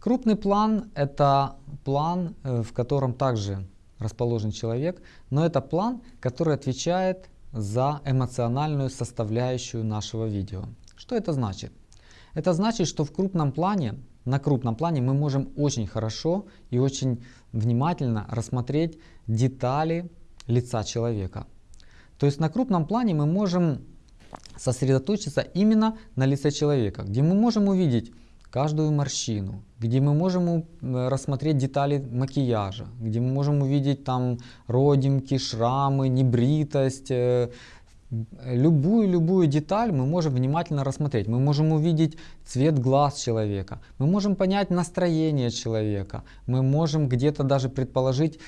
Крупный план – это план, э, в котором также расположен человек, но это план, который отвечает за эмоциональную составляющую нашего видео. Что это значит? Это значит, что в крупном плане, на крупном плане мы можем очень хорошо и очень внимательно рассмотреть детали лица человека. То есть на крупном плане мы можем сосредоточиться именно на лице человека, где мы можем увидеть каждую морщину, где мы можем рассмотреть детали макияжа, где мы можем увидеть там родинки, шрамы, небритость, э, любую-любую деталь мы можем внимательно рассмотреть. Мы можем увидеть цвет глаз человека, мы можем понять настроение человека, мы можем где-то даже предположить,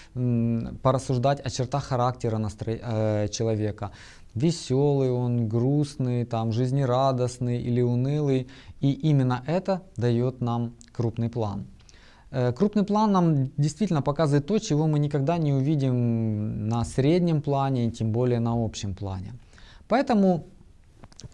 порассуждать о чертах характера настро... Э, человека. Веселый он, грустный, там, жизнерадостный или унылый. И именно это дает нам крупный план. Э, крупный план нам действительно показывает то, чего мы никогда не увидим на среднем плане, тем более на общем плане. Поэтому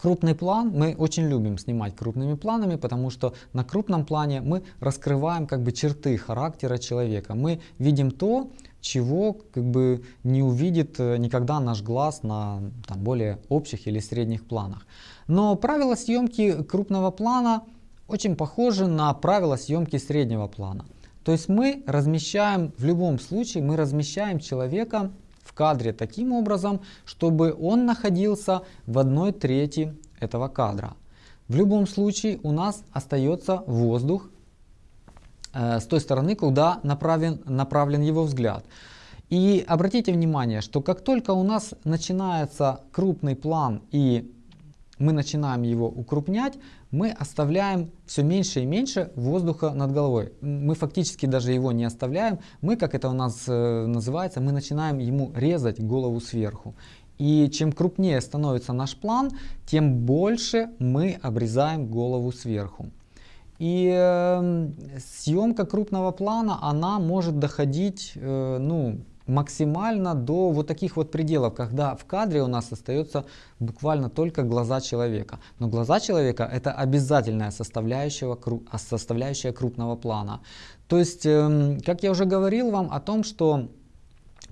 крупный план, мы очень любим снимать крупными планами, потому что на крупном плане мы раскрываем как бы черты характера человека. Мы видим то, чего как бы не увидит э, никогда наш глаз на там, более общих или средних планах. Но правила съемки крупного плана очень похожи на правила съемки среднего плана. То есть мы размещаем, в любом случае, мы размещаем человека кадре таким образом, чтобы он находился в одной трети этого кадра. В любом случае у нас остается воздух э, с той стороны, куда направлен, направлен его взгляд. И обратите внимание, что как только у нас начинается крупный план и мы начинаем его укрупнять, мы оставляем все меньше и меньше воздуха над головой. Мы фактически даже его не оставляем. Мы, как это у нас э, называется, мы начинаем ему резать голову сверху. И чем крупнее становится наш план, тем больше мы обрезаем голову сверху. И э, съемка крупного плана, она может доходить, э, ну, максимально до вот таких вот пределов, когда в кадре у нас остается буквально только глаза человека. Но глаза человека это обязательная составляющая, составляющая крупного плана. То есть, эм, как я уже говорил вам о том, что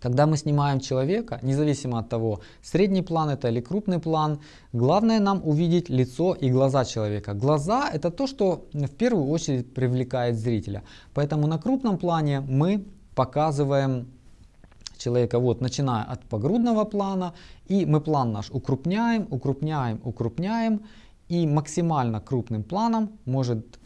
когда мы снимаем человека, независимо от того, средний план это или крупный план, главное нам увидеть лицо и глаза человека. Глаза это то, что в первую очередь привлекает зрителя. Поэтому на крупном плане мы показываем человека, вот, начиная от погрудного плана, и мы план наш укрупняем, укрупняем, укрупняем, и максимально крупным планом может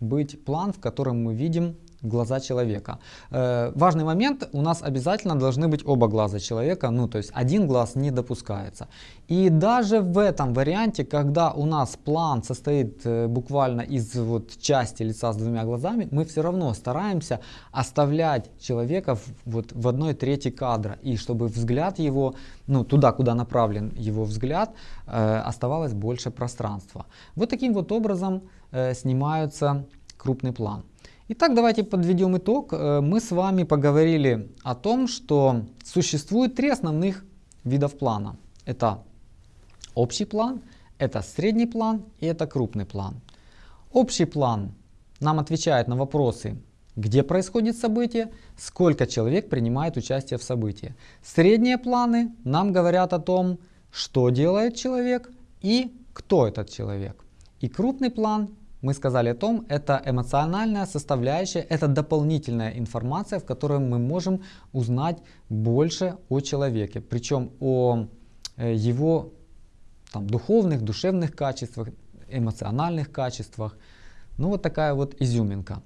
быть план, в котором мы видим глаза человека. Э, важный момент, у нас обязательно должны быть оба глаза человека, ну то есть один глаз не допускается. И даже в этом варианте, когда у нас план состоит э, буквально из вот части лица с двумя глазами, мы все равно стараемся оставлять человека в, вот, в одной трети кадра, и чтобы взгляд его, ну туда, куда направлен его взгляд, э, оставалось больше пространства. Вот таким вот образом э, снимаются крупный план. Итак, давайте подведем итог. Э, мы с вами поговорили о том, что существует три основных видов плана. Это общий план, это средний план и это крупный план. Общий план нам отвечает на вопросы, где происходит событие, сколько человек принимает участие в событии. Средние планы нам говорят о том, что делает человек и кто этот человек. И крупный план мы сказали о том, это эмоциональная составляющая, это дополнительная информация, в которой мы можем узнать больше о человеке, причем о э, его там, духовных, душевных качествах, эмоциональных качествах. Ну вот такая вот изюминка.